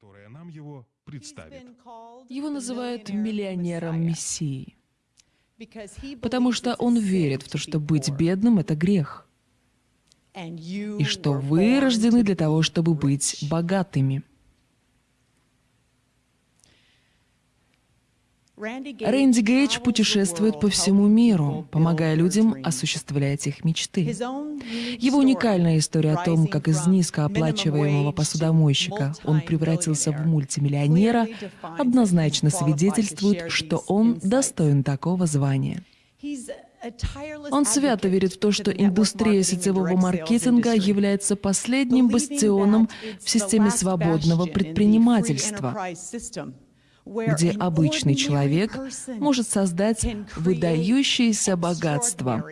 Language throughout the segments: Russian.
которая нам его представит. Его называют миллионером Мессии, потому что он верит в то, что быть бедным — это грех, и что вы рождены для того, чтобы быть богатыми. Рэнди Гейдж путешествует по всему миру, помогая людям осуществлять их мечты. Его уникальная история о том, как из низкооплачиваемого посудомойщика он превратился в мультимиллионера, однозначно свидетельствует, что он достоин такого звания. Он свято верит в то, что индустрия сетевого маркетинга является последним бастионом в системе свободного предпринимательства где обычный человек может создать выдающееся богатство.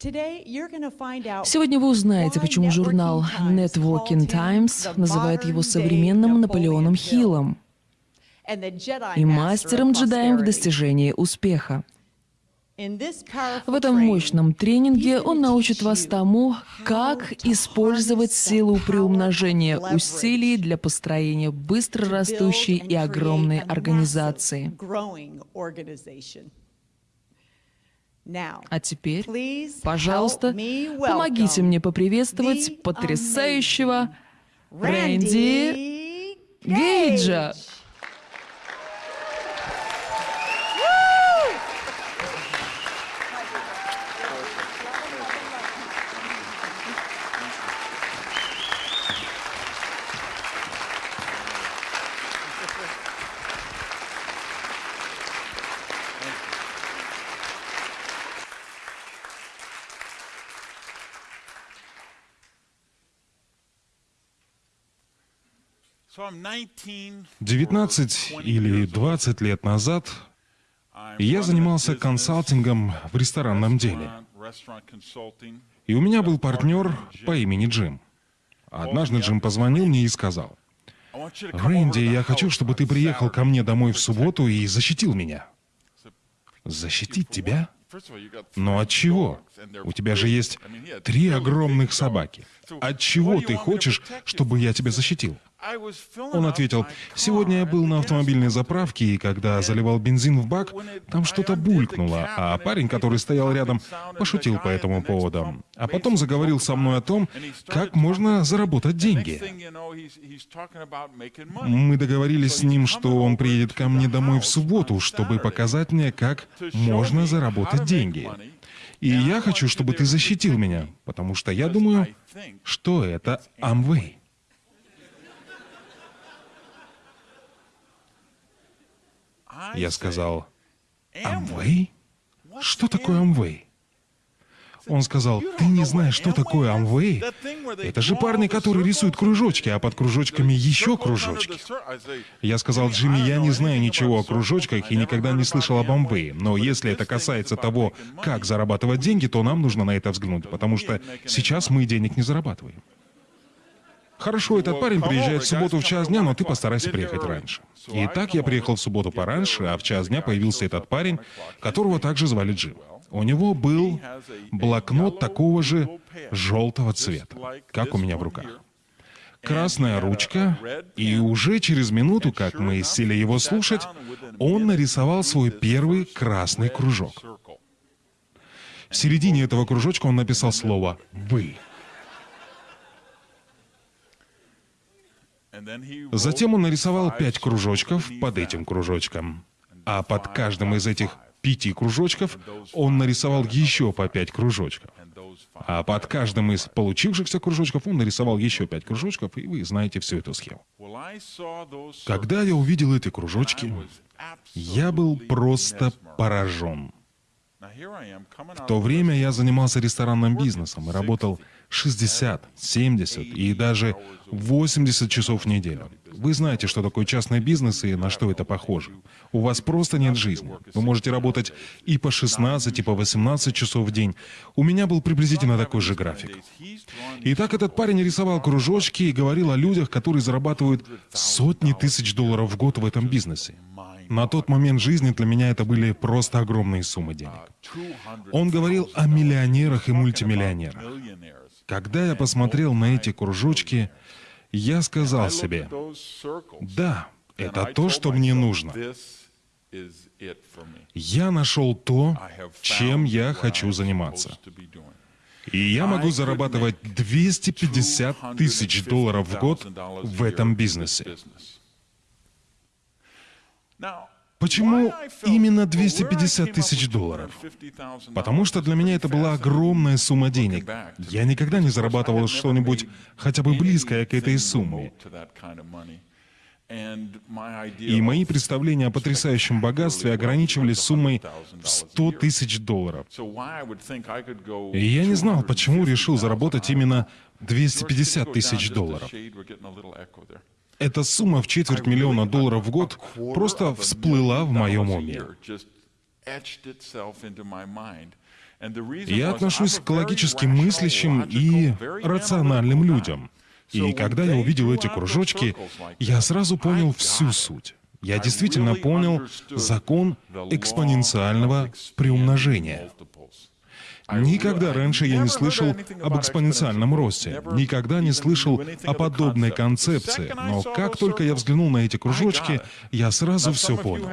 Сегодня вы узнаете, почему журнал Networking Times называет его современным Наполеоном Хиллом и мастером-джедаем в достижении успеха. В этом мощном тренинге он научит вас тому, как использовать силу приумножения усилий для построения быстро растущей и огромной организации. А теперь, пожалуйста, помогите мне поприветствовать потрясающего Рэнди Гейджа. Девятнадцать или двадцать лет назад я занимался консалтингом в ресторанном деле. И у меня был партнер по имени Джим. Однажды Джим позвонил мне и сказал, «Рэнди, я хочу, чтобы ты приехал ко мне домой в субботу и защитил меня». «Защитить тебя?» Но от чего? У тебя же есть три огромных собаки. От чего ты хочешь, чтобы я тебя защитил? Он ответил, «Сегодня я был на автомобильной заправке, и когда заливал бензин в бак, там что-то булькнуло, а парень, который стоял рядом, пошутил по этому поводу. А потом заговорил со мной о том, как можно заработать деньги. Мы договорились с ним, что он приедет ко мне домой в субботу, чтобы показать мне, как можно заработать деньги. И я хочу, чтобы ты защитил меня, потому что я думаю, что это Амвей. Я сказал, «Амвей? Что такое Амвей?» Он сказал, «Ты не знаешь, что такое Амвей? Это же парни, которые рисуют кружочки, а под кружочками еще кружочки». Я сказал, «Джимми, я не знаю ничего о кружочках и никогда не слышал об Амвее, но если это касается того, как зарабатывать деньги, то нам нужно на это взглянуть, потому что сейчас мы денег не зарабатываем». Хорошо, этот парень приезжает в субботу в час дня, но ты постарайся приехать раньше. И так я приехал в субботу пораньше, а в час дня появился этот парень, которого также звали Джим. У него был блокнот такого же желтого цвета, как у меня в руках. Красная ручка, и уже через минуту, как мы сели его слушать, он нарисовал свой первый красный кружок. В середине этого кружочка он написал слово «Вы». Затем он нарисовал пять кружочков под этим кружочком. А под каждым из этих пяти кружочков он нарисовал еще по пять кружочков. А под каждым из получившихся кружочков он нарисовал еще пять кружочков, и вы знаете всю эту схему. Когда я увидел эти кружочки, я был просто поражен. В то время я занимался ресторанным бизнесом и работал 60, 70 и даже 80 часов в неделю. Вы знаете, что такое частный бизнес и на что это похоже. У вас просто нет жизни. Вы можете работать и по 16, и по 18 часов в день. У меня был приблизительно такой же график. И так этот парень рисовал кружочки и говорил о людях, которые зарабатывают сотни тысяч долларов в год в этом бизнесе. На тот момент жизни для меня это были просто огромные суммы денег. Он говорил о миллионерах и мультимиллионерах. Когда я посмотрел на эти кружочки, я сказал себе, да, это то, что мне нужно. Я нашел то, чем я хочу заниматься. И я могу зарабатывать 250 тысяч долларов в год в этом бизнесе. Почему именно 250 тысяч долларов? Потому что для меня это была огромная сумма денег. Я никогда не зарабатывал что-нибудь хотя бы близкое к этой сумме. И мои представления о потрясающем богатстве ограничивались суммой в 100 тысяч долларов. И я не знал, почему решил заработать именно 250 тысяч долларов. Эта сумма в четверть миллиона долларов в год просто всплыла в моем уме. Я отношусь к логически мыслящим и рациональным людям. И когда я увидел эти кружочки, я сразу понял всю суть. Я действительно понял закон экспоненциального приумножения. Никогда раньше я не слышал об экспоненциальном росте, никогда не слышал о подобной концепции, но как только я взглянул на эти кружочки, я сразу все понял.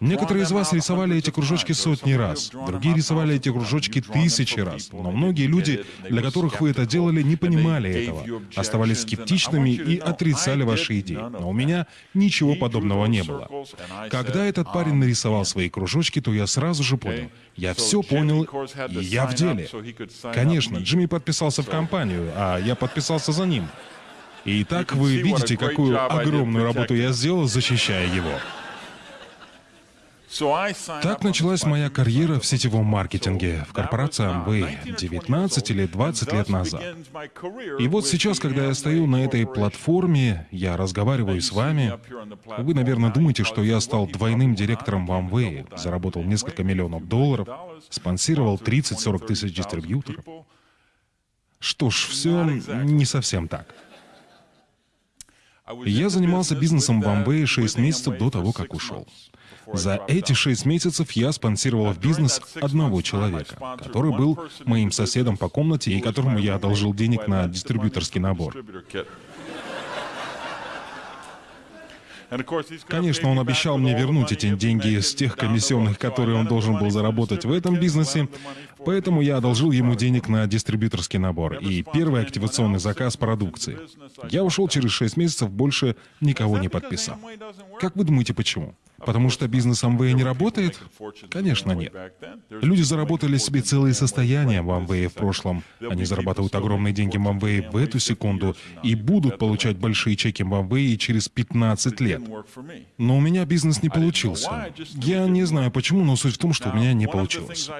Некоторые из вас рисовали эти кружочки сотни раз, другие рисовали эти кружочки тысячи раз, но многие люди, для которых вы это делали, не понимали этого, оставались скептичными и отрицали ваши идеи. Но у меня ничего подобного не было. Когда этот парень нарисовал свои кружочки, то я сразу же понял, я все понял, и я в деле. Конечно, Джимми подписался в компанию, а я подписался за ним. И так вы видите, какую огромную работу я сделал, защищая его. Так началась моя карьера в сетевом маркетинге в корпорации Amway 19 или 20 лет назад. И вот сейчас, когда я стою на этой платформе, я разговариваю с вами, вы, наверное, думаете, что я стал двойным директором в Amway, заработал несколько миллионов долларов, спонсировал 30-40 тысяч дистрибьюторов. Что ж, все не совсем так. Я занимался бизнесом в Amway 6 месяцев до того, как ушел. За эти шесть месяцев я спонсировал в бизнес одного человека, который был моим соседом по комнате и которому я одолжил денег на дистрибьюторский набор. Конечно, он обещал мне вернуть эти деньги с тех комиссионных, которые он должен был заработать в этом бизнесе, поэтому я одолжил ему денег на дистрибьюторский набор и первый активационный заказ продукции. Я ушел через 6 месяцев, больше никого не подписал. Как вы думаете, почему? Потому что бизнес Amway не работает? Конечно, нет. Люди заработали себе целые состояния в Amway в прошлом. Они зарабатывают огромные деньги в Amway в эту секунду и будут получать большие чеки в Amway через 15 лет. Но у меня бизнес не получился. Я не знаю почему, но суть в том, что у меня не получилось.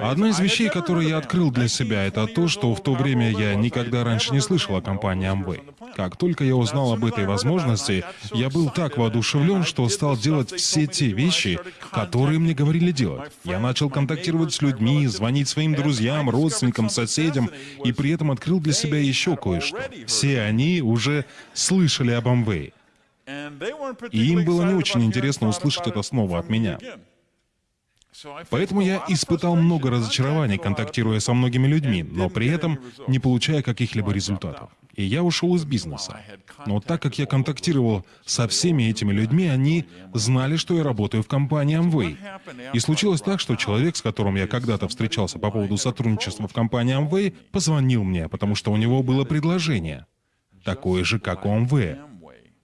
Одна из вещей, которые я открыл для себя, это то, что в то время я никогда раньше не слышал о компании Amway. Как только я узнал об этой возможности, я был так воодушевлен, что стал делать все те вещи, которые мне говорили делать. Я начал контактировать с людьми, звонить своим друзьям, родственникам, соседям, и при этом открыл для себя еще кое-что. Все они уже слышали об Амвее. И им было не очень интересно услышать это снова от меня. Поэтому я испытал много разочарований, контактируя со многими людьми, но при этом не получая каких-либо результатов. И я ушел из бизнеса. Но так как я контактировал со всеми этими людьми, они знали, что я работаю в компании Amway. И случилось так, что человек, с которым я когда-то встречался по поводу сотрудничества в компании Amway, позвонил мне, потому что у него было предложение. Такое же, как у Amway.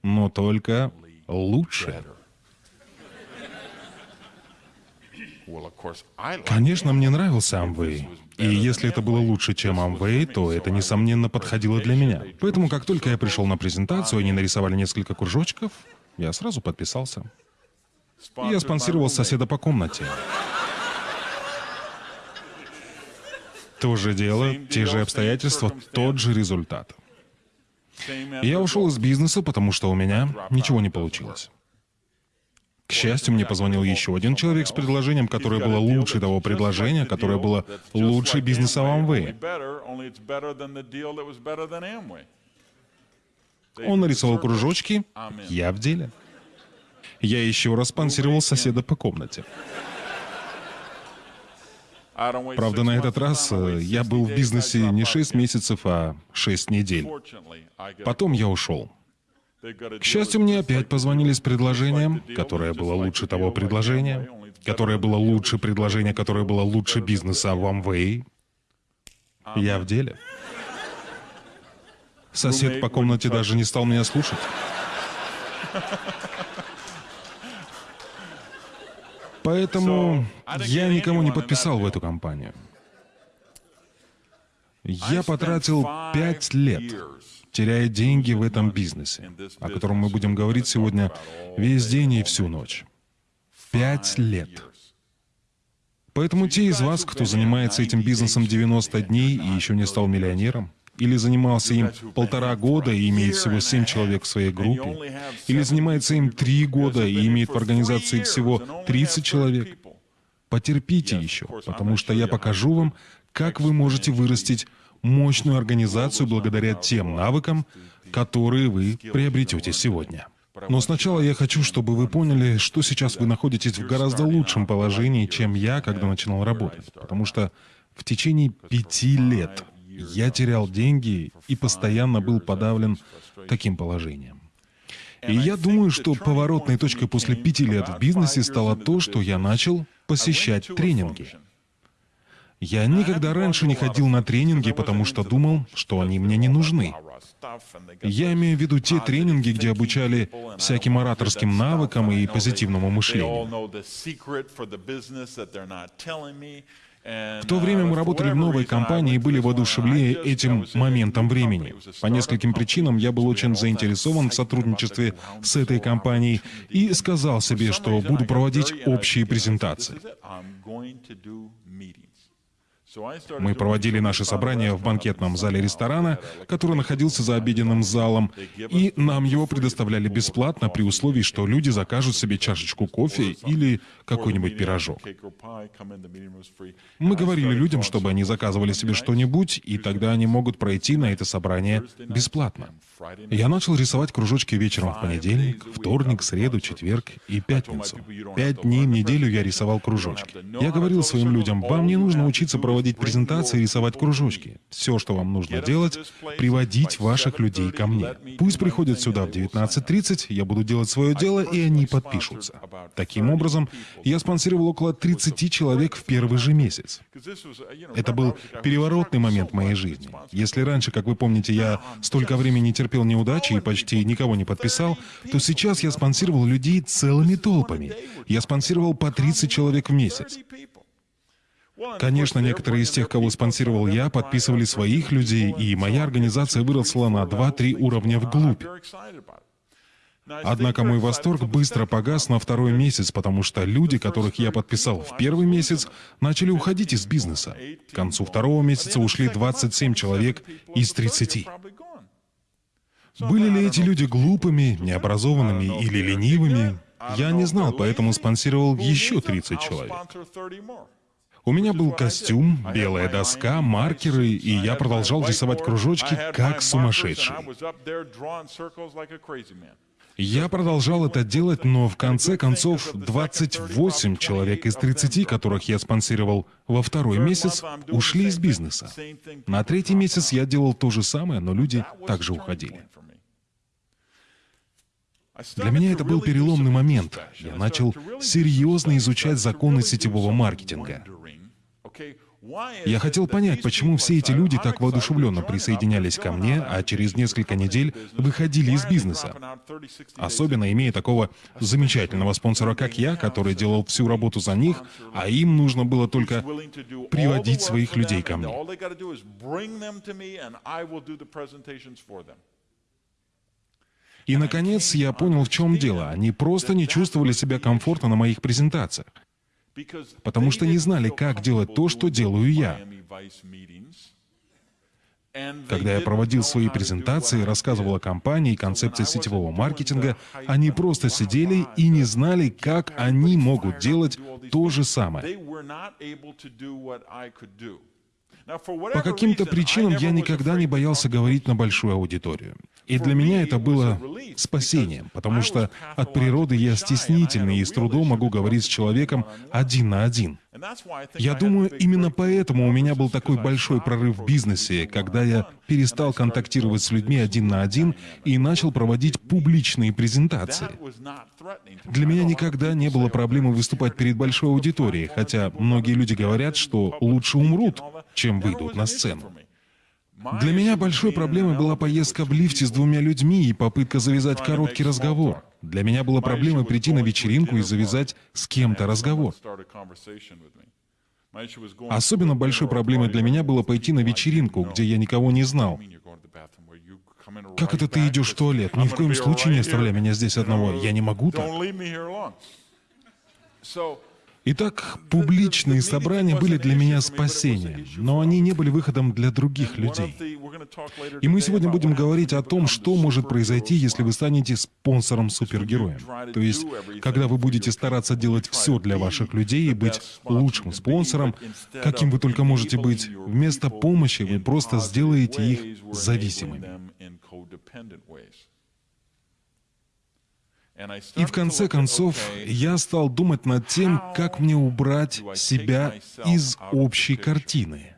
Но только лучше. Конечно, мне нравился Amway. И если это было лучше, чем Amway, то это, несомненно, подходило для меня. Поэтому, как только я пришел на презентацию, они нарисовали несколько кружочков, я сразу подписался. Я спонсировал соседа по комнате. То же дело, те же обстоятельства, тот же результат. Я ушел из бизнеса, потому что у меня ничего не получилось. К счастью, мне позвонил еще один человек с предложением, которое было лучше того предложения, которое было лучше бизнеса Amway. Он нарисовал кружочки, я в деле. Я еще раз спонсировал соседа по комнате. Правда, на этот раз э, я был в бизнесе не 6 месяцев, а 6 недель. Потом я ушел. К счастью, мне опять позвонили с предложением, которое было лучше того предложения, которое было лучше предложения, которое было лучше бизнеса в Amway. Я в деле. Сосед по комнате даже не стал меня слушать. Поэтому я никому не подписал в эту компанию. Я потратил пять лет, теряя деньги в этом бизнесе, о котором мы будем говорить сегодня весь день и всю ночь. Пять лет. Поэтому те из вас, кто занимается этим бизнесом 90 дней и еще не стал миллионером, или занимался им полтора года и имеет всего семь человек в своей группе, или занимается им три года и имеет в организации всего 30 человек, потерпите еще, потому что я покажу вам, как вы можете вырастить мощную организацию благодаря тем навыкам, которые вы приобретете сегодня. Но сначала я хочу, чтобы вы поняли, что сейчас вы находитесь в гораздо лучшем положении, чем я, когда начинал работать. Потому что в течение пяти лет я терял деньги и постоянно был подавлен таким положением. И я думаю, что поворотной точкой после пяти лет в бизнесе стало то, что я начал посещать тренинги. Я никогда раньше не ходил на тренинги, потому что думал, что они мне не нужны. Я имею в виду те тренинги, где обучали всяким ораторским навыкам и позитивному мышлению. В то время мы работали в новой компании и были воодушевлены этим моментом времени. По нескольким причинам я был очень заинтересован в сотрудничестве с этой компанией и сказал себе, что буду проводить общие презентации. Мы проводили наши собрания в банкетном зале ресторана, который находился за обеденным залом, и нам его предоставляли бесплатно при условии, что люди закажут себе чашечку кофе или какой-нибудь пирожок. Мы говорили людям, чтобы они заказывали себе что-нибудь, и тогда они могут пройти на это собрание бесплатно. Я начал рисовать кружочки вечером в понедельник, вторник, среду, четверг и пятницу. Пять дней в неделю я рисовал кружочки. Я говорил своим людям, вам не нужно учиться проводить презентации и рисовать кружочки. Все, что вам нужно делать, приводить ваших людей ко мне. Пусть приходят сюда в 19.30, я буду делать свое дело, и они подпишутся. Таким образом, я спонсировал около 30 человек в первый же месяц. Это был переворотный момент моей жизни. Если раньше, как вы помните, я столько времени терпел неудачи и почти никого не подписал, то сейчас я спонсировал людей целыми толпами. Я спонсировал по 30 человек в месяц. Конечно, некоторые из тех, кого спонсировал я, подписывали своих людей, и моя организация выросла на 2-3 уровня вглубь. Однако мой восторг быстро погас на второй месяц, потому что люди, которых я подписал в первый месяц, начали уходить из бизнеса. К концу второго месяца ушли 27 человек из 30. Были ли эти люди глупыми, необразованными или ленивыми? Я не знал, поэтому спонсировал еще 30 человек. У меня был костюм, белая доска, маркеры, и я продолжал рисовать кружочки как сумасшедший. Я продолжал это делать, но в конце концов 28 человек из 30, которых я спонсировал во второй месяц, ушли из бизнеса. На третий месяц я делал то же самое, но люди также уходили. Для меня это был переломный момент. Я начал серьезно изучать законы сетевого маркетинга. Я хотел понять, почему все эти люди так воодушевленно присоединялись ко мне, а через несколько недель выходили из бизнеса. Особенно имея такого замечательного спонсора, как я, который делал всю работу за них, а им нужно было только приводить своих людей ко мне. И, наконец, я понял, в чем дело. Они просто не чувствовали себя комфортно на моих презентациях, потому что не знали, как делать то, что делаю я. Когда я проводил свои презентации, рассказывал о компании и концепции сетевого маркетинга, они просто сидели и не знали, как они могут делать то же самое. По каким-то причинам я никогда не боялся говорить на большую аудиторию. И для меня это было спасением, потому что от природы я стеснительный и с трудом могу говорить с человеком один на один. Я думаю, именно поэтому у меня был такой большой прорыв в бизнесе, когда я перестал контактировать с людьми один на один и начал проводить публичные презентации. Для меня никогда не было проблемы выступать перед большой аудиторией, хотя многие люди говорят, что лучше умрут, чем выйдут на сцену. Для меня большой проблемой была поездка в лифте с двумя людьми и попытка завязать короткий разговор. Для меня была проблема прийти на вечеринку и завязать с кем-то разговор. Особенно большой проблемой для меня было пойти на вечеринку, где я никого не знал. Как это ты идешь в туалет? Ни в коем случае не оставляй меня здесь одного. Я не могу так. Итак, публичные собрания были для меня спасением, но они не были выходом для других людей. И мы сегодня будем говорить о том, что может произойти, если вы станете спонсором супергероем. То есть, когда вы будете стараться делать все для ваших людей и быть лучшим спонсором, каким вы только можете быть, вместо помощи вы просто сделаете их зависимыми. И в конце концов, я стал думать над тем, как мне убрать себя из общей картины.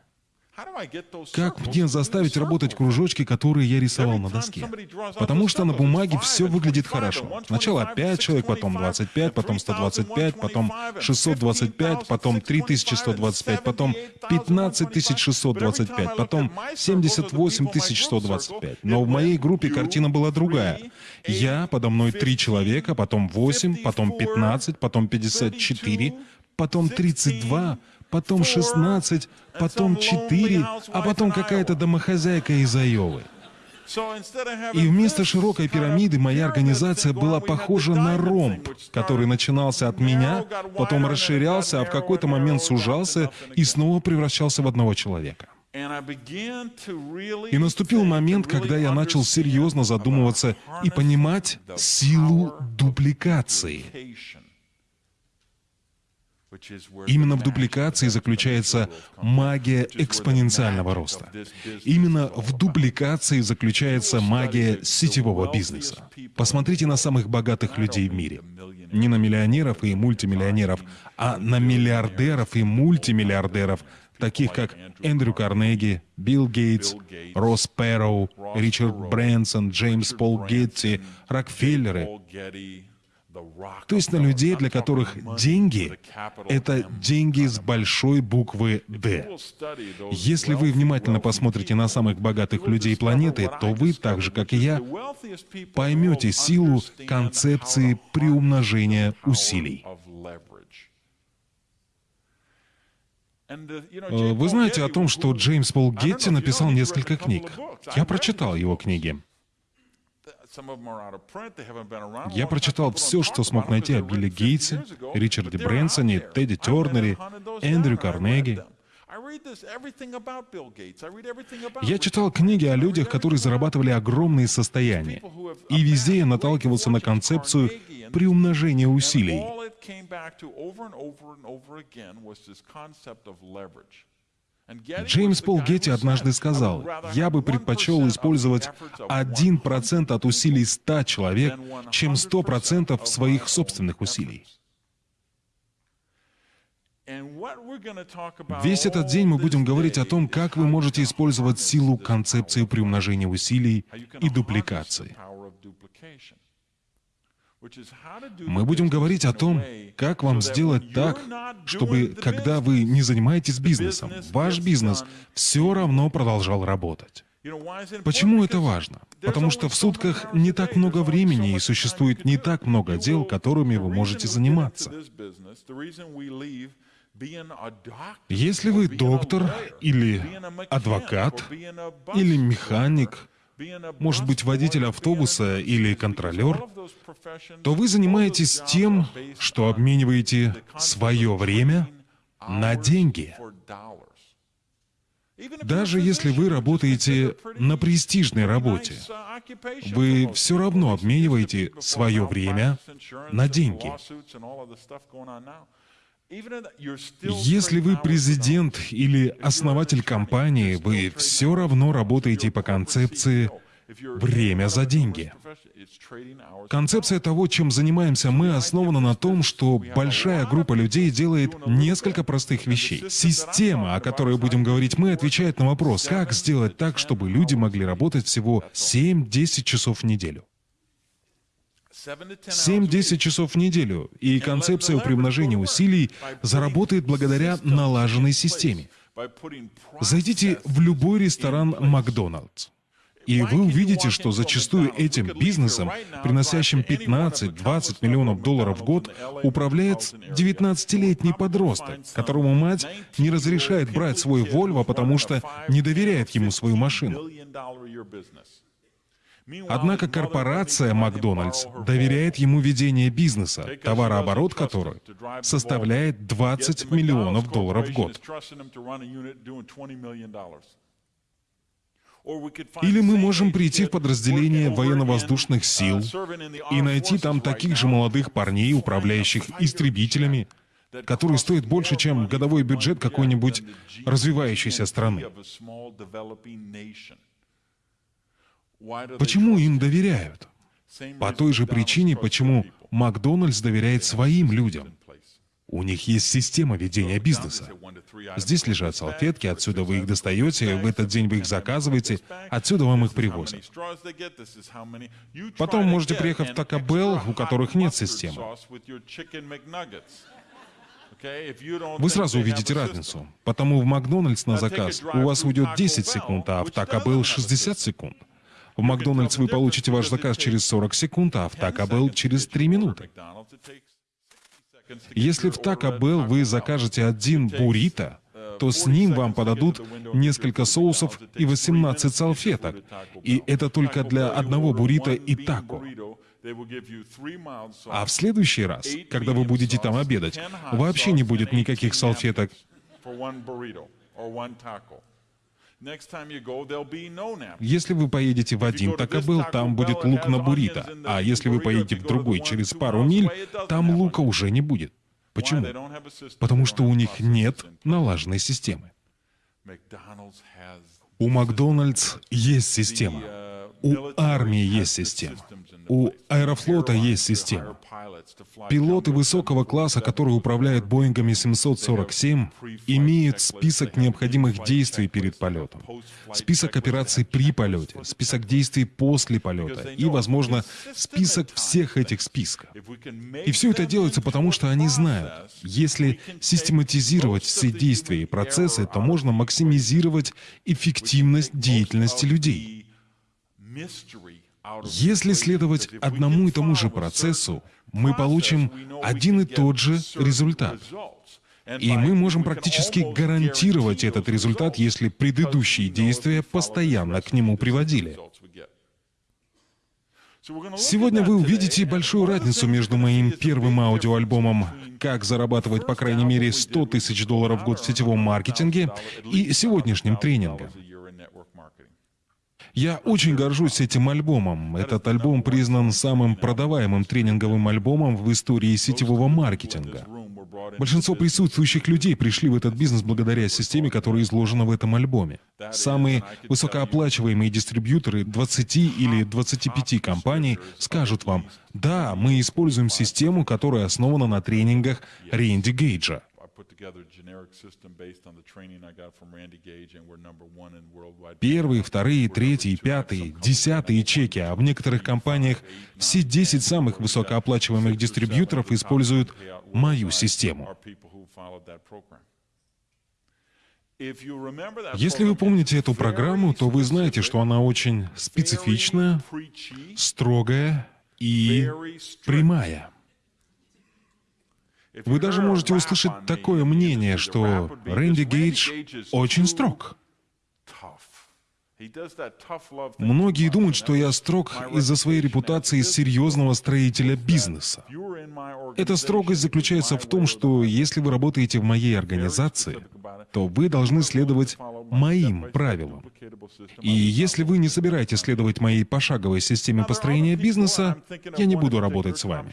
Как мне заставить работать кружочки, которые я рисовал на доске? Потому что на бумаге все выглядит хорошо. Сначала 5 человек, потом 25, потом 125, потом 625, потом 3125, потом 15625, потом 78125. Но в моей группе картина была другая. Я, подо мной 3 человека, потом 8, потом 15, потом 54, потом 32, потом 16, потом 4, а потом какая-то домохозяйка из Айовы. И вместо широкой пирамиды моя организация была похожа на ромб, который начинался от меня, потом расширялся, а в какой-то момент сужался и снова превращался в одного человека. И наступил момент, когда я начал серьезно задумываться и понимать силу дупликации. Именно в дупликации заключается магия экспоненциального роста. Именно в дупликации заключается магия сетевого бизнеса. Посмотрите на самых богатых людей в мире. Не на миллионеров и мультимиллионеров, а на миллиардеров и мультимиллиардеров, таких как Эндрю Карнеги, Билл Гейтс, Росс Перроу, Ричард Брэнсон, Джеймс Пол Гетти, Рокфеллеры, то есть на людей, для которых деньги — это деньги с большой буквы «Д». Если вы внимательно посмотрите на самых богатых людей планеты, то вы, так же как и я, поймете силу концепции приумножения усилий. Э, вы знаете о том, что Джеймс Пол Гетти написал несколько книг. Я прочитал его книги. Я прочитал все, что смог найти о Билли Гейтсе, Ричарде Брэнсоне, Тедди Тернере, Эндрю Карнеги. Я читал книги о людях, которые зарабатывали огромные состояния. И везде я наталкивался на концепцию приумножения усилий. Джеймс Пол Гетти однажды сказал, «Я бы предпочел использовать 1% от усилий 100 человек, чем 100% своих собственных усилий». Весь этот день мы будем говорить о том, как вы можете использовать силу концепции приумножения усилий и дупликации. Мы будем говорить о том, как вам сделать так, чтобы, когда вы не занимаетесь бизнесом, ваш бизнес все равно продолжал работать. Почему это важно? Потому что в сутках не так много времени и существует не так много дел, которыми вы можете заниматься. Если вы доктор или адвокат или механик может быть, водитель автобуса или контролер, то вы занимаетесь тем, что обмениваете свое время на деньги. Даже если вы работаете на престижной работе, вы все равно обмениваете свое время на деньги. Если вы президент или основатель компании, вы все равно работаете по концепции время за деньги. Концепция того, чем занимаемся мы, основана на том, что большая группа людей делает несколько простых вещей. Система, о которой будем говорить мы, отвечает на вопрос, как сделать так, чтобы люди могли работать всего 7-10 часов в неделю. 7-10 часов в неделю, и концепция приумножения усилий заработает благодаря налаженной системе. Зайдите в любой ресторан Макдоналдс. И вы увидите, что зачастую этим бизнесом, приносящим 15-20 миллионов долларов в год, управляет 19-летний подросток, которому мать не разрешает брать свой Вольво, потому что не доверяет ему свою машину. Однако корпорация Макдональдс доверяет ему ведение бизнеса, товарооборот которого составляет 20 миллионов долларов в год. Или мы можем прийти в подразделение военно-воздушных сил и найти там таких же молодых парней, управляющих истребителями, которые стоят больше, чем годовой бюджет какой-нибудь развивающейся страны. Почему им доверяют? По той же причине, почему Макдональдс доверяет своим людям. У них есть система ведения бизнеса. Здесь лежат салфетки, отсюда вы их достаете, в этот день вы их заказываете, отсюда вам их привозят. Потом можете приехать в Taco Bell, у которых нет системы. Вы сразу увидите разницу. Потому в Макдональдс на заказ у вас уйдет 10 секунд, а в Taco Bell 60 секунд. В Макдональдс вы получите ваш заказ через 40 секунд, а в Taco Bell через 3 минуты. Если в Taco Bell вы закажете один буррито, то с ним вам подадут несколько соусов и 18 салфеток. И это только для одного буррито и тако. А в следующий раз, когда вы будете там обедать, вообще не будет никаких салфеток. Если вы поедете в один Bell, там будет лук на буррито, а если вы поедете в другой через пару миль, там лука уже не будет. Почему? Потому что у них нет налаженной системы. У Макдональдс есть система. У армии есть система. У аэрофлота есть система. Пилоты высокого класса, которые управляют Боингами 747, имеют список необходимых действий перед полетом, список операций при полете, список действий после полета и, возможно, список всех этих списков. И все это делается потому, что они знают, если систематизировать все действия и процессы, то можно максимизировать эффективность деятельности людей. Если следовать одному и тому же процессу, мы получим один и тот же результат. И мы можем практически гарантировать этот результат, если предыдущие действия постоянно к нему приводили. Сегодня вы увидите большую разницу между моим первым аудиоальбомом «Как зарабатывать по крайней мере 100 тысяч долларов в год в сетевом маркетинге» и сегодняшним тренингом. Я очень горжусь этим альбомом. Этот альбом признан самым продаваемым тренинговым альбомом в истории сетевого маркетинга. Большинство присутствующих людей пришли в этот бизнес благодаря системе, которая изложена в этом альбоме. Самые высокооплачиваемые дистрибьюторы 20 или 25 компаний скажут вам, да, мы используем систему, которая основана на тренингах Рэнди Гейджа. Первые, вторые, третьи, пятые, десятые чеки, а в некоторых компаниях все 10 самых высокооплачиваемых дистрибьюторов используют мою систему. Если вы помните эту программу, то вы знаете, что она очень специфичная, строгая и прямая. Вы даже можете услышать такое мнение, что Рэнди Гейдж очень строг. Многие думают, что я строг из-за своей репутации серьезного строителя бизнеса. Эта строгость заключается в том, что если вы работаете в моей организации, то вы должны следовать моим правилам. И если вы не собираетесь следовать моей пошаговой системе построения бизнеса, я не буду работать с вами.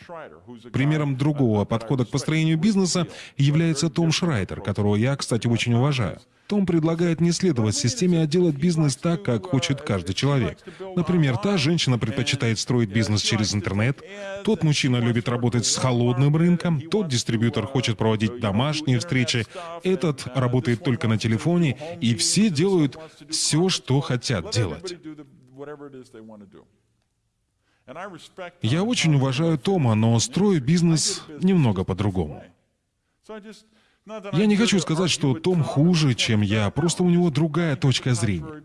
Примером другого подхода к построению бизнеса является Том Шрайдер, которого я, кстати, очень уважаю. Том предлагает не следовать системе, а делать бизнес так, как хочет каждый человек. Например, та женщина предпочитает строить бизнес через интернет, тот мужчина любит работать с холодным рынком, тот дистрибьютор хочет проводить домашние встречи, этот работает только на телефоне, и все делают все, что хотят делать. Я очень уважаю Тома, но строю бизнес немного по-другому. Я не хочу сказать, что Том хуже, чем я, просто у него другая точка зрения.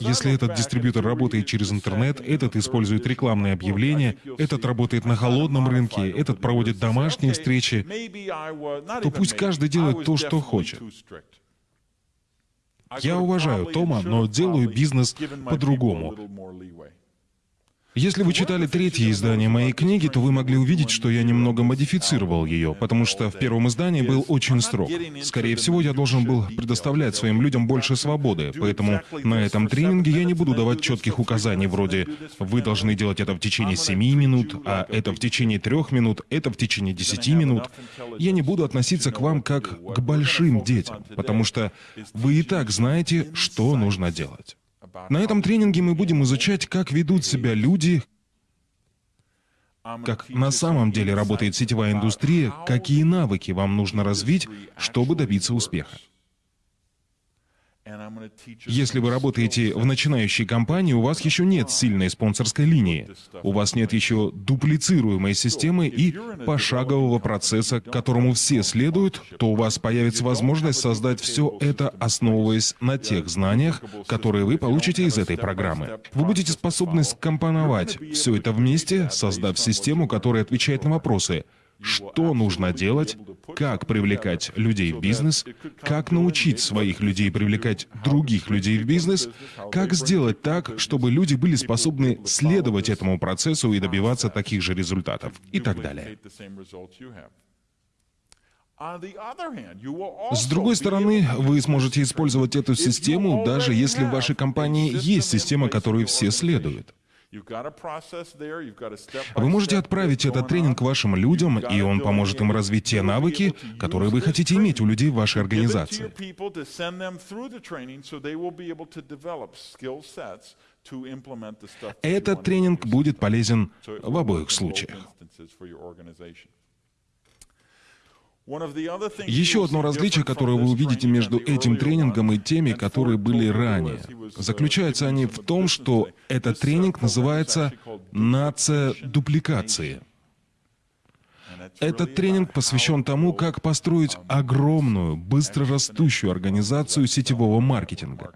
Если этот дистрибьютор работает через интернет, этот использует рекламные объявления, этот работает на холодном рынке, этот проводит домашние встречи, то пусть каждый делает то, что хочет. Я уважаю Тома, но делаю бизнес по-другому. Если вы читали третье издание моей книги, то вы могли увидеть, что я немного модифицировал ее, потому что в первом издании был очень строг. Скорее всего, я должен был предоставлять своим людям больше свободы, поэтому на этом тренинге я не буду давать четких указаний вроде «вы должны делать это в течение 7 минут», а это в течение 3 минут, это в течение 10 минут. Я не буду относиться к вам как к большим детям, потому что вы и так знаете, что нужно делать. На этом тренинге мы будем изучать, как ведут себя люди, как на самом деле работает сетевая индустрия, какие навыки вам нужно развить, чтобы добиться успеха. Если вы работаете в начинающей компании, у вас еще нет сильной спонсорской линии, у вас нет еще дуплицируемой системы и пошагового процесса, к которому все следуют, то у вас появится возможность создать все это, основываясь на тех знаниях, которые вы получите из этой программы. Вы будете способны скомпоновать все это вместе, создав систему, которая отвечает на вопросы – что нужно делать, как привлекать людей в бизнес, как научить своих людей привлекать других людей в бизнес, как сделать так, чтобы люди были способны следовать этому процессу и добиваться таких же результатов? И так далее. С другой стороны, вы сможете использовать эту систему, даже если в вашей компании есть система, которой все следуют. Вы можете отправить этот тренинг вашим людям, и он поможет им развить те навыки, которые вы хотите иметь у людей в вашей организации. Этот тренинг будет полезен в обоих случаях. Еще одно различие, которое вы увидите между этим тренингом и теми, которые были ранее, заключаются они в том, что этот тренинг называется «Нация дупликации». Этот тренинг посвящен тому, как построить огромную, быстро растущую организацию сетевого маркетинга.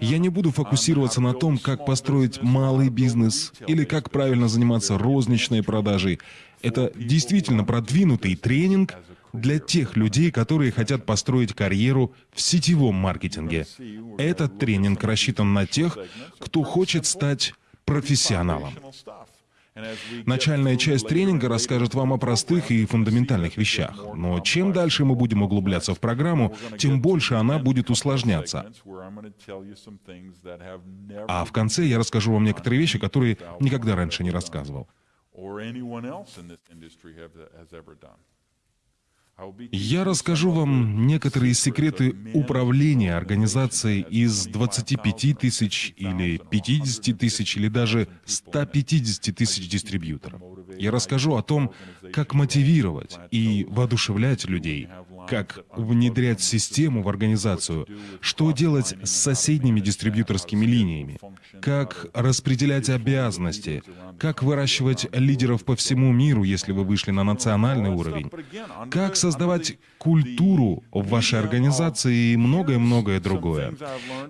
Я не буду фокусироваться на том, как построить малый бизнес или как правильно заниматься розничной продажей. Это действительно продвинутый тренинг для тех людей, которые хотят построить карьеру в сетевом маркетинге. Этот тренинг рассчитан на тех, кто хочет стать профессионалом. Начальная часть тренинга расскажет вам о простых и фундаментальных вещах, но чем дальше мы будем углубляться в программу, тем больше она будет усложняться. А в конце я расскажу вам некоторые вещи, которые никогда раньше не рассказывал. Я расскажу вам некоторые секреты управления организацией из 25 тысяч или 50 тысяч или даже 150 тысяч дистрибьюторов. Я расскажу о том, как мотивировать и воодушевлять людей, как внедрять систему в организацию, что делать с соседними дистрибьюторскими линиями, как распределять обязанности, как выращивать лидеров по всему миру, если вы вышли на национальный уровень, как создавать культуру в вашей организации и многое-многое другое.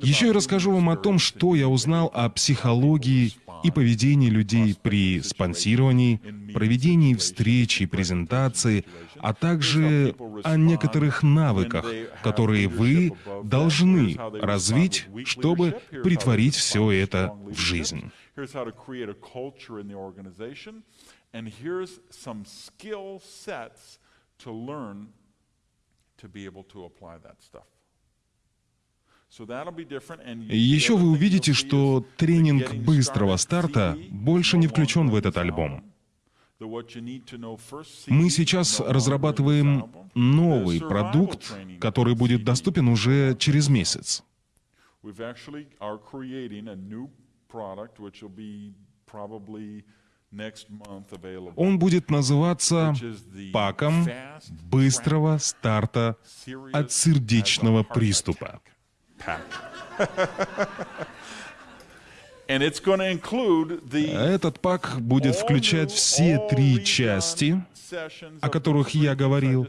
Еще я расскажу вам о том, что я узнал о психологии и поведении людей при спонсировании, проведении встреч и презентации, а также о некоторых навыках, которые вы должны развить, чтобы притворить все это в жизнь. To be able to apply that stuff. Еще вы увидите, что тренинг быстрого старта больше не включен в этот альбом. Мы сейчас разрабатываем новый продукт, который будет доступен уже через месяц. Он будет называться паком быстрого старта от сердечного приступа. Этот пак будет включать все три части, о которых я говорил,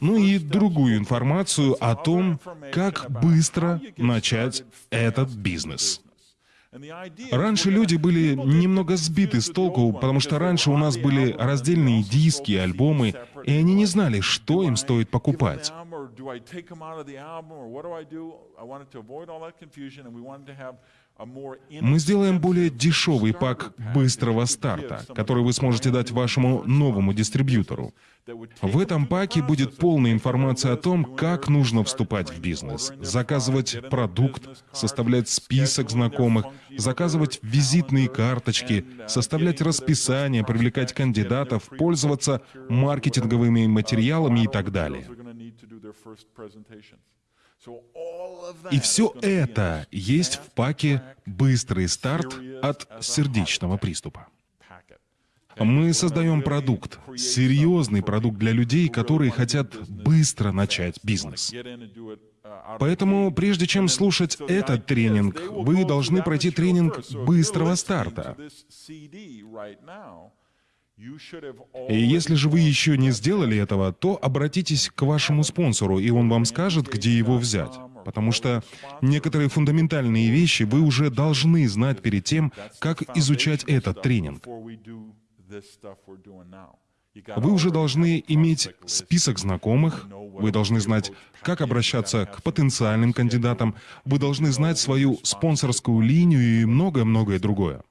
ну и другую информацию о том, как быстро начать этот бизнес. Раньше люди были немного сбиты с толку, потому что раньше у нас были раздельные диски, альбомы, и они не знали, что им стоит покупать. Мы сделаем более дешевый пак быстрого старта, который вы сможете дать вашему новому дистрибьютору. В этом паке будет полная информация о том, как нужно вступать в бизнес, заказывать продукт, составлять список знакомых, заказывать визитные карточки, составлять расписание, привлекать кандидатов, пользоваться маркетинговыми материалами и так далее. И все это есть в паке «Быстрый старт от сердечного приступа». Мы создаем продукт, серьезный продукт для людей, которые хотят быстро начать бизнес. Поэтому, прежде чем слушать этот тренинг, вы должны пройти тренинг быстрого старта. И если же вы еще не сделали этого, то обратитесь к вашему спонсору, и он вам скажет, где его взять. Потому что некоторые фундаментальные вещи вы уже должны знать перед тем, как изучать этот тренинг. Вы уже должны иметь список знакомых, вы должны знать, как обращаться к потенциальным кандидатам, вы должны знать свою спонсорскую линию и многое-многое другое.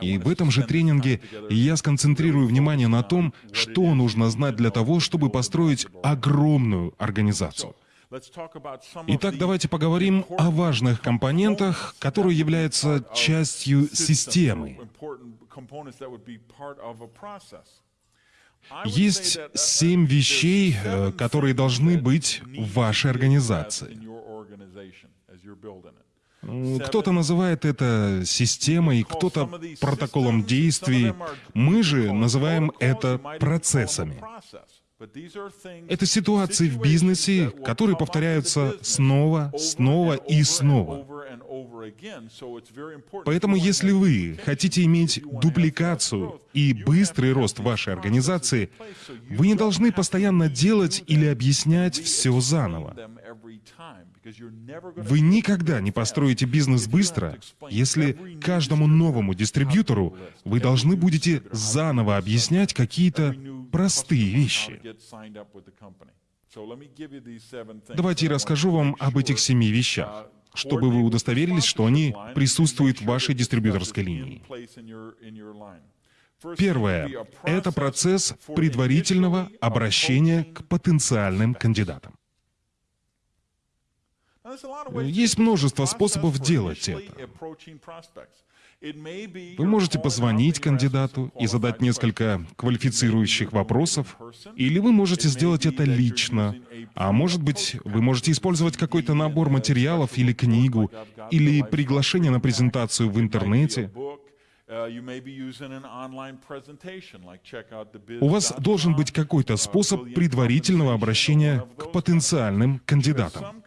И в этом же тренинге я сконцентрирую внимание на том, что нужно знать для того, чтобы построить огромную организацию. Итак, давайте поговорим о важных компонентах, которые являются частью системы. Есть семь вещей, э, которые должны быть в вашей организации. Кто-то называет это системой, кто-то протоколом действий. Мы же называем это процессами. Это ситуации в бизнесе, которые повторяются снова, снова и снова. Поэтому если вы хотите иметь дупликацию и быстрый рост вашей организации, вы не должны постоянно делать или объяснять все заново. Вы никогда не построите бизнес быстро, если каждому новому дистрибьютору вы должны будете заново объяснять какие-то простые вещи. Давайте я расскажу вам об этих семи вещах, чтобы вы удостоверились, что они присутствуют в вашей дистрибьюторской линии. Первое — это процесс предварительного обращения к потенциальным кандидатам. Есть множество способов делать это. Вы можете позвонить кандидату и задать несколько квалифицирующих вопросов, или вы можете сделать это лично, а может быть, вы можете использовать какой-то набор материалов или книгу, или приглашение на презентацию в интернете. У вас должен быть какой-то способ предварительного обращения к потенциальным кандидатам.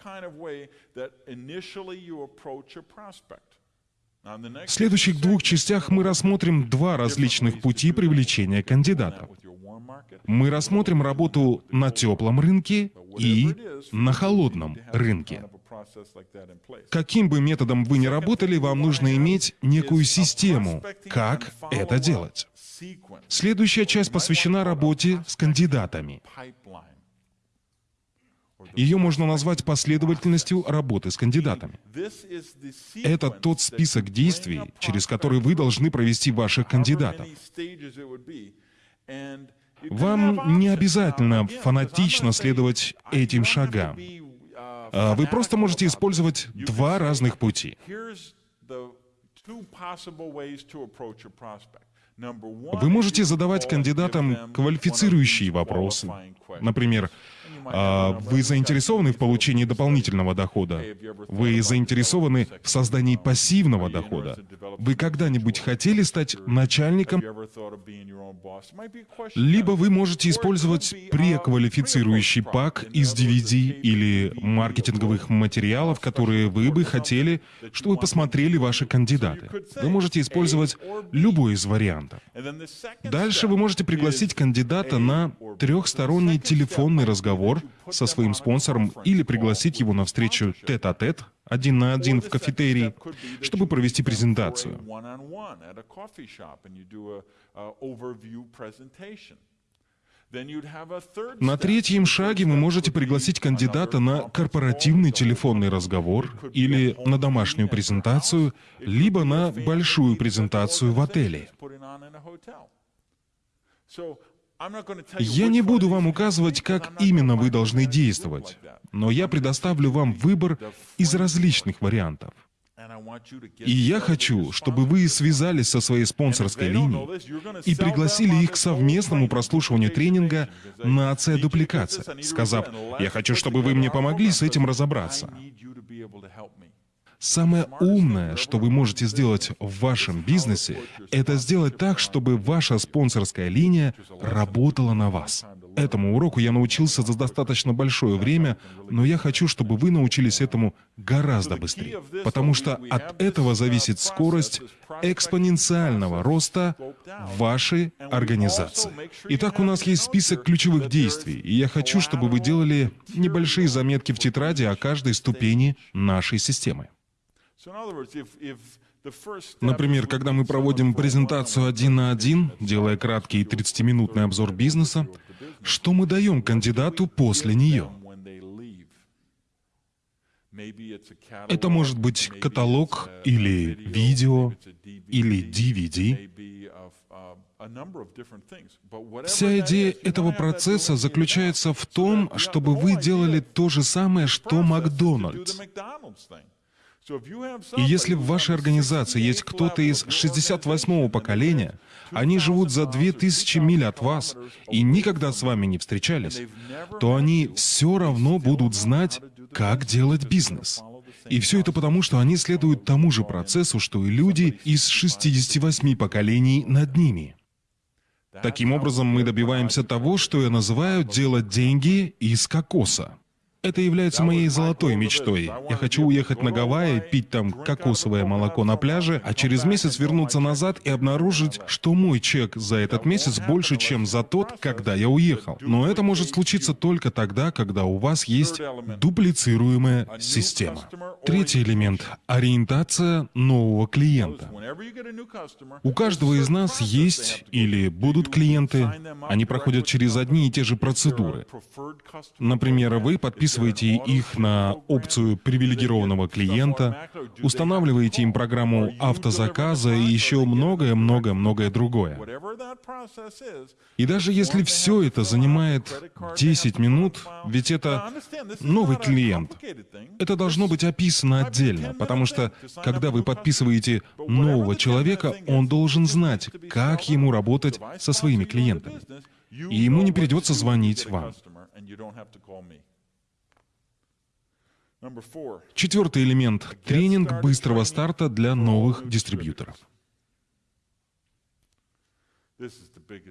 В следующих двух частях мы рассмотрим два различных пути привлечения кандидатов. Мы рассмотрим работу на теплом рынке и на холодном рынке. Каким бы методом вы ни работали, вам нужно иметь некую систему, как это делать. Следующая часть посвящена работе с кандидатами. Ее можно назвать последовательностью работы с кандидатами. Это тот список действий, через который вы должны провести ваших кандидатов. Вам не обязательно фанатично следовать этим шагам. А вы просто можете использовать два разных пути. Вы можете задавать кандидатам квалифицирующие вопросы. Например, вы заинтересованы в получении дополнительного дохода? Вы заинтересованы в создании пассивного дохода? Вы когда-нибудь хотели стать начальником? Либо вы можете использовать преквалифицирующий пак из DVD или маркетинговых материалов, которые вы бы хотели, чтобы посмотрели ваши кандидаты. Вы можете использовать любой из вариантов. Дальше вы можете пригласить кандидата на трехсторонний телефонный разговор со своим спонсором или пригласить его на встречу тет-а-тет, один на один в кафетерии, чтобы провести презентацию. На третьем шаге вы можете пригласить кандидата на корпоративный телефонный разговор или на домашнюю презентацию, либо на большую презентацию в отеле. Я не буду вам указывать, как именно вы должны действовать, но я предоставлю вам выбор из различных вариантов. И я хочу, чтобы вы связались со своей спонсорской линией и пригласили их к совместному прослушиванию тренинга на АЦ-дупликация, сказав, «Я хочу, чтобы вы мне помогли с этим разобраться». Самое умное, что вы можете сделать в вашем бизнесе, это сделать так, чтобы ваша спонсорская линия работала на вас. Этому уроку я научился за достаточно большое время, но я хочу, чтобы вы научились этому гораздо быстрее, потому что от этого зависит скорость экспоненциального роста вашей организации. Итак, у нас есть список ключевых действий, и я хочу, чтобы вы делали небольшие заметки в тетради о каждой ступени нашей системы. Например, когда мы проводим презентацию один на один, делая краткий 30-минутный обзор бизнеса, что мы даем кандидату после нее? Это может быть каталог или видео, или DVD. Вся идея этого процесса заключается в том, чтобы вы делали то же самое, что Макдональдс. И если в вашей организации есть кто-то из 68-го поколения, они живут за 2000 миль от вас и никогда с вами не встречались, то они все равно будут знать, как делать бизнес. И все это потому, что они следуют тому же процессу, что и люди из 68 поколений над ними. Таким образом, мы добиваемся того, что я называю «делать деньги из кокоса». Это является моей золотой мечтой. Я хочу уехать на Гавайи, пить там кокосовое молоко на пляже, а через месяц вернуться назад и обнаружить, что мой чек за этот месяц больше, чем за тот, когда я уехал. Но это может случиться только тогда, когда у вас есть дуплицируемая система. Третий элемент — ориентация нового клиента. У каждого из нас есть или будут клиенты, они проходят через одни и те же процедуры. Например, вы подписываете подписываете их на опцию привилегированного клиента, устанавливаете им программу автозаказа и еще многое-многое-многое другое. И даже если все это занимает 10 минут, ведь это новый клиент, это должно быть описано отдельно, потому что когда вы подписываете нового человека, он должен знать, как ему работать со своими клиентами. И ему не придется звонить вам. Четвертый элемент — тренинг быстрого старта для новых дистрибьюторов.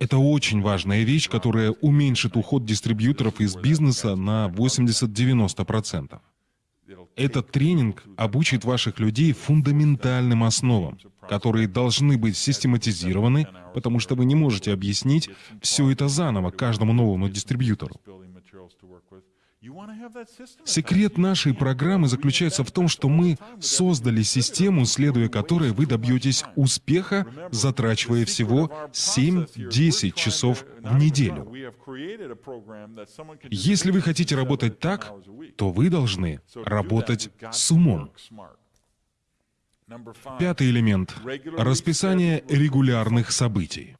Это очень важная вещь, которая уменьшит уход дистрибьюторов из бизнеса на 80-90%. Этот тренинг обучит ваших людей фундаментальным основам, которые должны быть систематизированы, потому что вы не можете объяснить все это заново каждому новому дистрибьютору. Секрет нашей программы заключается в том, что мы создали систему, следуя которой вы добьетесь успеха, затрачивая всего 7-10 часов в неделю. Если вы хотите работать так, то вы должны работать с умом. Пятый элемент — расписание регулярных событий.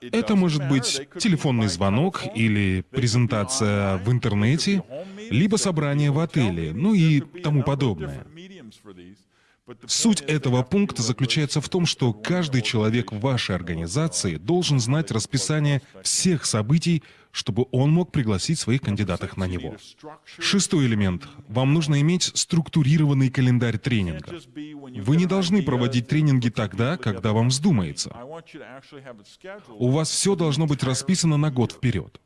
Это может быть телефонный звонок или презентация в интернете, либо собрание в отеле, ну и тому подобное. Суть этого пункта заключается в том, что каждый человек в вашей организации должен знать расписание всех событий, чтобы он мог пригласить своих кандидатов на него. Шестой элемент. Вам нужно иметь структурированный календарь тренинга. Вы не должны проводить тренинги тогда, когда вам вздумается. У вас все должно быть расписано на год вперед.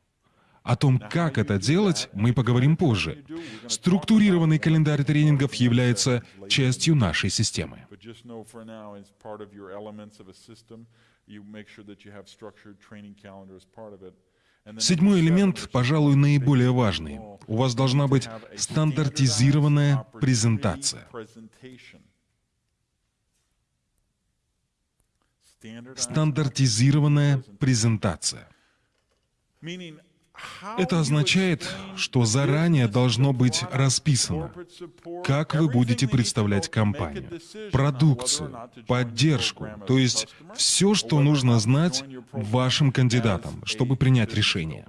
О том, как это делать, мы поговорим позже. Структурированный календарь тренингов является частью нашей системы. Седьмой элемент, пожалуй, наиболее важный. У вас должна быть стандартизированная презентация. Стандартизированная презентация. Это означает, что заранее должно быть расписано, как вы будете представлять компанию, продукцию, поддержку, то есть все, что нужно знать вашим кандидатам, чтобы принять решение.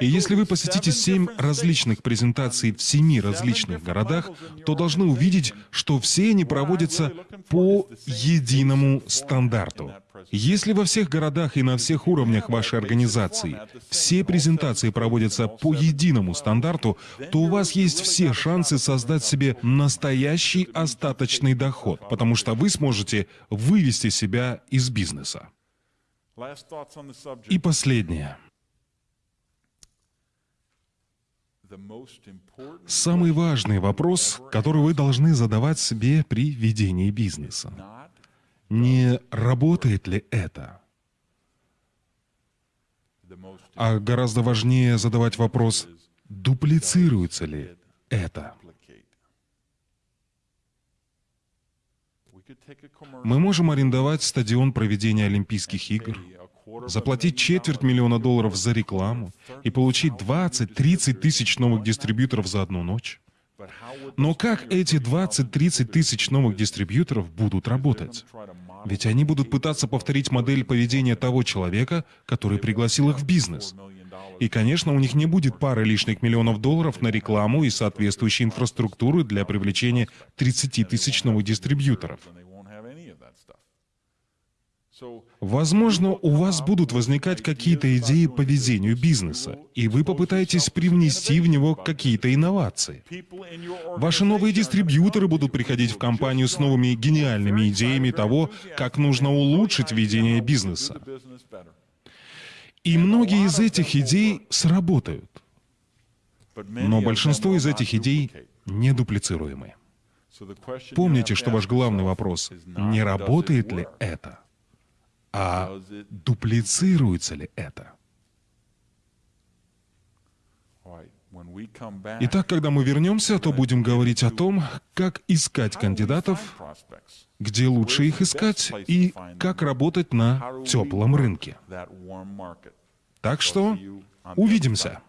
И если вы посетите семь различных презентаций в семи различных городах, то должны увидеть, что все они проводятся по единому стандарту. Если во всех городах и на всех уровнях вашей организации все презентации проводятся по единому стандарту, то у вас есть все шансы создать себе настоящий остаточный доход, потому что вы сможете вывести себя из бизнеса. И последнее. Самый важный вопрос, который вы должны задавать себе при ведении бизнеса. Не работает ли это? А гораздо важнее задавать вопрос, дуплицируется ли это? Мы можем арендовать стадион проведения Олимпийских игр, заплатить четверть миллиона долларов за рекламу и получить 20-30 тысяч новых дистрибьюторов за одну ночь. Но как эти 20-30 тысяч новых дистрибьюторов будут работать? Ведь они будут пытаться повторить модель поведения того человека, который пригласил их в бизнес. И, конечно, у них не будет пары лишних миллионов долларов на рекламу и соответствующей инфраструктуры для привлечения 30 тысяч новых дистрибьюторов. Возможно, у вас будут возникать какие-то идеи по ведению бизнеса, и вы попытаетесь привнести в него какие-то инновации. Ваши новые дистрибьюторы будут приходить в компанию с новыми гениальными идеями того, как нужно улучшить ведение бизнеса. И многие из этих идей сработают. Но большинство из этих идей недуплицируемы. Помните, что ваш главный вопрос — не работает ли это? А дуплицируется ли это? Итак, когда мы вернемся, то будем говорить о том, как искать кандидатов, где лучше их искать и как работать на теплом рынке. Так что увидимся.